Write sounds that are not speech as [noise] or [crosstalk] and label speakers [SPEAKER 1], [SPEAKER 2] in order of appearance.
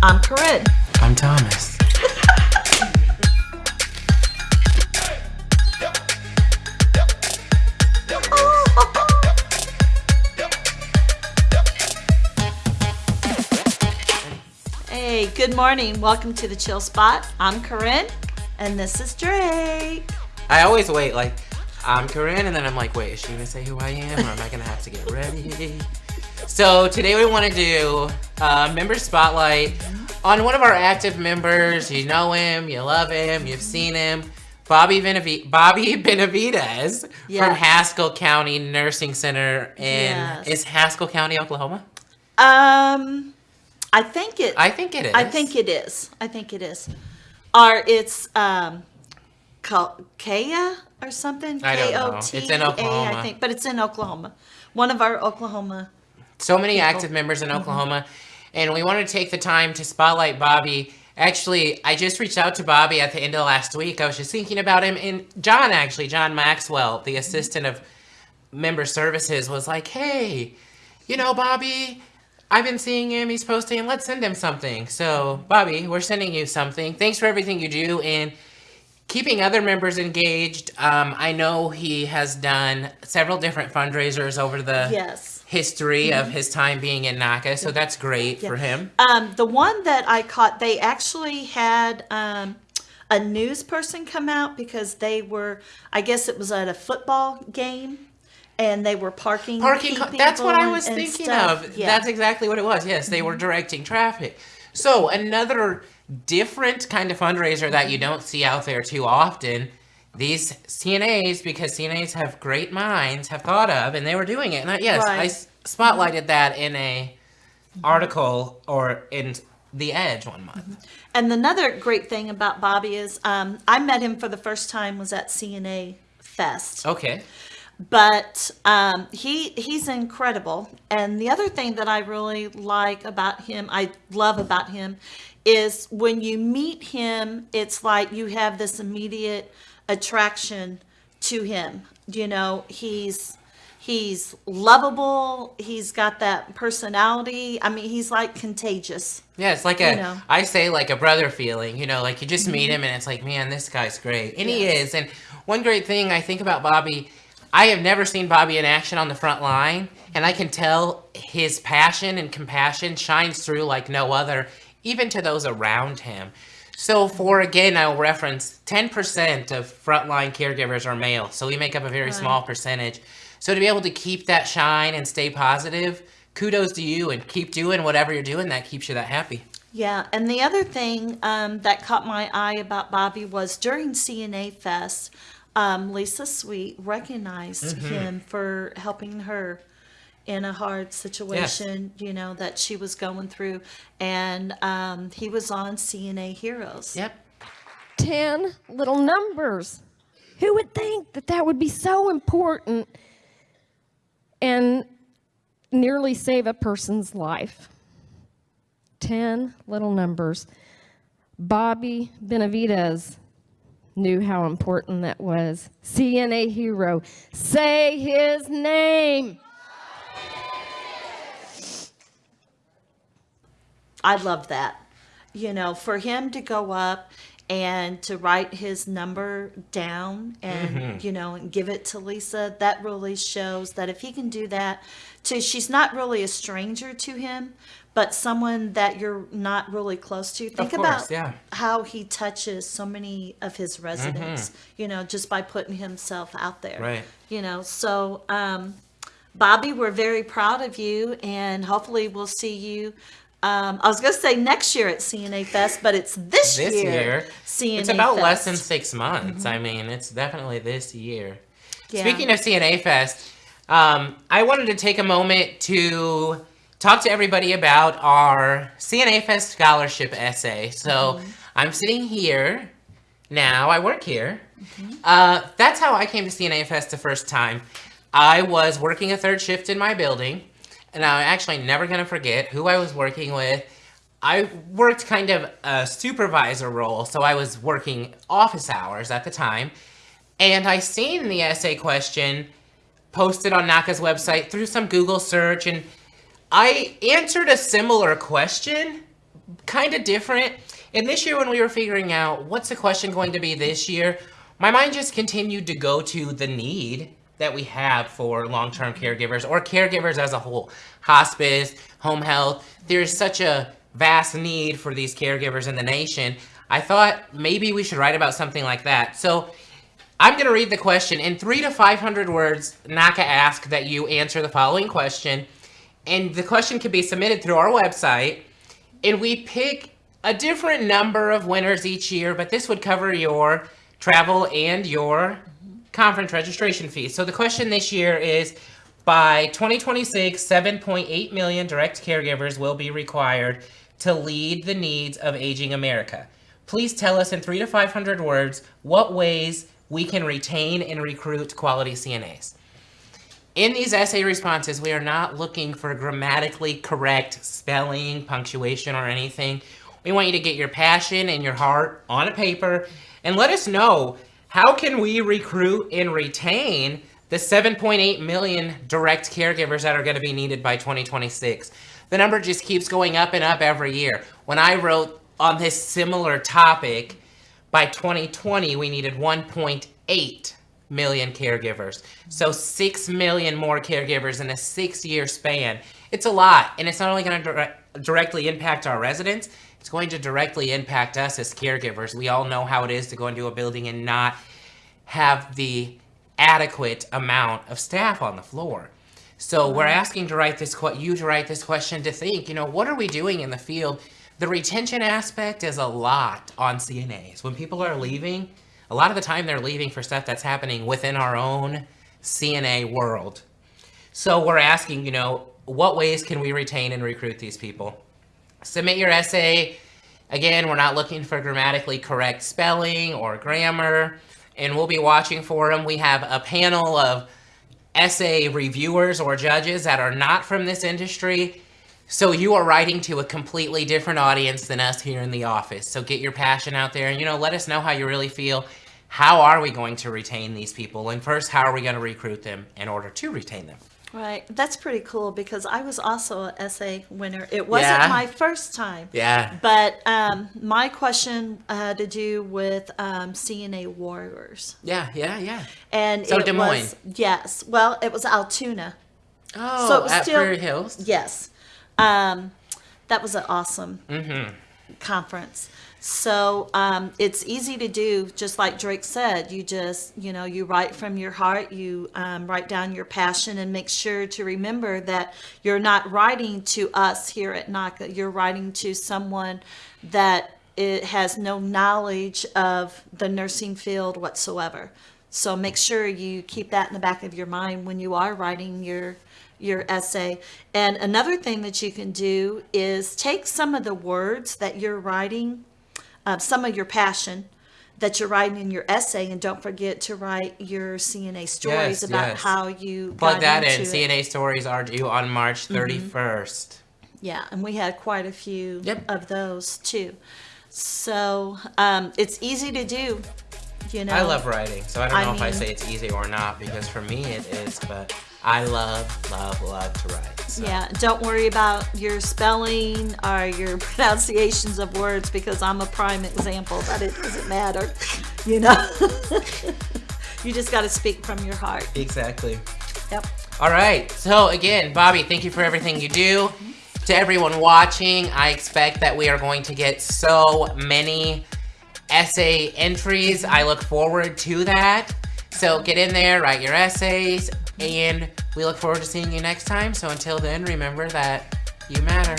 [SPEAKER 1] I'm Corinne.
[SPEAKER 2] I'm Thomas.
[SPEAKER 1] Hey, good morning. Welcome to the Chill Spot. I'm Corinne, and this is Drake.
[SPEAKER 2] I always wait, like, I'm Corinne, and then I'm like, wait, is she gonna say who I am, or am I gonna have to get ready? So today we want to do a member spotlight on one of our active members. You know him, you love him, you've seen him. Bobby, Benav Bobby [laughs] Benavides
[SPEAKER 1] Yes.
[SPEAKER 2] from Haskell County Nursing Center in
[SPEAKER 1] Yes.
[SPEAKER 2] is Haskell County, Oklahoma?
[SPEAKER 1] Um, I think it.
[SPEAKER 2] I think it is.
[SPEAKER 1] I think it is. I think it is. Or it's um, Ka- Kaya or something.
[SPEAKER 2] I don't know. It's in Oklahoma.
[SPEAKER 1] I think, but it's in Oklahoma. One of our Oklahoma.
[SPEAKER 2] So many active members in mm-hmm. Oklahoma, and we want to take the time to spotlight Bobby. Actually, I just reached out to Bobby at the end of last week. I was just thinking about him, and John, actually, John Maxwell, the mm-hmm. assistant of member services, was like, hey, you know, Bobby, I've been seeing him. He's posting. Let's send him something. So, Bobby, we're sending you something. Thanks for everything you do, and keeping other members engaged. Um, I know he has done several different fundraisers over the
[SPEAKER 1] Yes.
[SPEAKER 2] history of his time being in NACA, so that's great for him.
[SPEAKER 1] Um, the one that I caught, they actually had um, a news person come out because they were, I guess it was at a football game, and they were parking.
[SPEAKER 2] Parking, that's what I was thinking
[SPEAKER 1] stuff.
[SPEAKER 2] of.
[SPEAKER 1] Yeah.
[SPEAKER 2] That's exactly what it was. Yes, they were directing traffic. So, another different kind of fundraiser that you mm-hmm. don't see out there too often. These CNAs, because CNAs have great minds, have thought of, and they were doing it. And I, yes, I
[SPEAKER 1] Right.
[SPEAKER 2] s- spotlighted mm-hmm. that in a mm-hmm. article or in The Edge one month.
[SPEAKER 1] And another great thing about Bobby is um, I met him for the first time was at CNA Fest.
[SPEAKER 2] Okay.
[SPEAKER 1] But um, he he's incredible. And the other thing that I really like about him, I love about him, is when you meet him, it's like you have this immediate attraction to him. You know, he's he's lovable. He's got that personality. I mean, he's like contagious.
[SPEAKER 2] Yeah, it's like a I
[SPEAKER 1] You know. Mm-hmm.
[SPEAKER 2] say like a brother feeling, you know, like you just meet him and it's like, man, this guy's great. And he is. And one great thing I think about Bobby, I have never seen Bobby in action on the front line, and I can tell his passion and compassion shines through like no other, even to those around him. So for again, I'll reference 10% of frontline caregivers are male, so we make up a very small percentage. So to be able to keep that shine and stay positive, kudos to you and keep doing whatever you're doing that keeps you that happy.
[SPEAKER 1] Yeah, and the other thing um, that caught my eye about Bobby was during CNA Fest, um, Lisa Sweet recognized
[SPEAKER 2] Mm-hmm.
[SPEAKER 1] him for helping her in a hard situation, you know, that she was going through. And um, he was on CNA Heroes.
[SPEAKER 2] Yep.
[SPEAKER 3] 10 little numbers. Who would think that that would be so important and nearly save a person's life? 10 little numbers. Bobby Benavides knew how important that was. CNA hero. Say his name.
[SPEAKER 1] I love that. You know, for him to go up and to write his number down and you know and give it to Lisa, that really shows that if he can do that to she's not really a stranger to him, but someone that you're not really close to. Think
[SPEAKER 2] course,
[SPEAKER 1] about
[SPEAKER 2] yeah.
[SPEAKER 1] how he touches so many of his residents, you know, just by putting himself out there.
[SPEAKER 2] Right.
[SPEAKER 1] You know, so um Bobby, we're very proud of you, and hopefully we'll see you. Um, I was going to say next year at CNA Fest, but it's this,
[SPEAKER 2] This
[SPEAKER 1] year.
[SPEAKER 2] year,
[SPEAKER 1] CNA
[SPEAKER 2] it's about
[SPEAKER 1] Fest.
[SPEAKER 2] less than six months. I mean, it's definitely this year.
[SPEAKER 1] Yeah.
[SPEAKER 2] Speaking of CNA Fest, um, I wanted to take a moment to talk to everybody about our CNA Fest scholarship essay. So I'm sitting here now. I work here. Uh, that's how I came to CNA Fest the first time. I was working a third shift in my building, and I'm actually never to forget who I was working with. I worked kind of a supervisor role, so I was working office hours at the time. And I seen the essay question posted on NACA's website through some Google search, and I answered a similar question, kind of different. And this year, when we were figuring out what's the question going to be this year, my mind just continued to go to the need that we have for long-term caregivers or caregivers as a whole. Hospice, home health, there's such a vast need for these caregivers in the nation. I thought maybe we should write about something like that. So I'm going to read the question in three to 500 words. NACA ask that you answer the following question. And the question can be submitted through our website. And we pick a different number of winners each year, but this would cover your travel and your conference registration fees. So the question this year is, by 2026, 7.8 million direct caregivers will be required to lead the needs of aging America. Please tell us in three to 500 words what ways we can retain and recruit quality CNAs. In these essay responses, we are not looking for grammatically correct spelling, punctuation, or anything. We want you to get your passion and your heart on a paper and let us know how can we recruit and retain the 7.8 million direct caregivers that are going to be needed by 2026. The number just keeps going up and up every year. When I wrote on this similar topic, by 2020, we needed 1.8 million caregivers. So 6 million more caregivers in a six year span. It's a lot. And it's not only going to dire directly impact our residents, it's going to directly impact us as caregivers. We all know how it is to go into a building and not have the adequate amount of staff on the floor. So we're mm-hmm. asking to write this you to write this question to think, you know, what are we doing in the field? The retention aspect is a lot on CNAs. When people are leaving, a lot of the time they're leaving for stuff that's happening within our own CNA world. So we're asking, you know, what ways can we retain and recruit these people? Submit your essay. Again, we're not looking for grammatically correct spelling or grammar, and we'll be watching for them. We have a panel of essay reviewers or judges that are not from this industry. So you are writing to a completely different audience than us here in the office. So get your passion out there and, you know, let us know how you really feel. How are we going to retain these people? And first, how are we going to recruit them in order to retain them?
[SPEAKER 1] Right. That's pretty cool because I was also an essay winner. It wasn't
[SPEAKER 2] Yeah.
[SPEAKER 1] my first time.
[SPEAKER 2] Yeah.
[SPEAKER 1] But um, my question had to do with um, CNA warriors.
[SPEAKER 2] Yeah, yeah, yeah.
[SPEAKER 1] And
[SPEAKER 2] So
[SPEAKER 1] it
[SPEAKER 2] Des Moines.
[SPEAKER 1] was, yes. Well, it was Altoona.
[SPEAKER 2] Oh,
[SPEAKER 1] So it was
[SPEAKER 2] at
[SPEAKER 1] still-
[SPEAKER 2] Prairie Hills?
[SPEAKER 1] Yes. Um, that was an awesome
[SPEAKER 2] Mm-hmm.
[SPEAKER 1] conference. So um, it's easy to do, just like Drake said. You just, you know, you write from your heart, you um, write down your passion, and make sure to remember that you're not writing to us here at NACA. You're writing to someone that it has no knowledge of the nursing field whatsoever. So make sure you keep that in the back of your mind when you are writing your your essay. And another thing that you can do is take some of the words that you're writing, uh, some of your passion that you're writing in your essay, and don't forget to write your CNA stories
[SPEAKER 2] Yes,
[SPEAKER 1] about
[SPEAKER 2] yes.
[SPEAKER 1] how you
[SPEAKER 2] Plug that in.
[SPEAKER 1] it.
[SPEAKER 2] CNA stories are due on March 31st.
[SPEAKER 1] Yeah, and we had quite a few
[SPEAKER 2] Yep.
[SPEAKER 1] of those too. So um, it's easy to do. You know,
[SPEAKER 2] I love writing, so I don't
[SPEAKER 1] I
[SPEAKER 2] know if I say it's easy or not because for me it is, but I love, love, love to write. So.
[SPEAKER 1] Yeah, don't worry about your spelling or your [laughs] pronunciations of words because I'm a prime example that it doesn't matter. You know, [laughs] you just got to speak from your heart.
[SPEAKER 2] Exactly.
[SPEAKER 1] Yep.
[SPEAKER 2] All right. So again, Bobby, thank you for everything you do. To everyone watching, I expect that we are going to get so many essay entries. I look forward to that. So get in there, write your essays, and we look forward to seeing you next time. So until then, remember that you matter.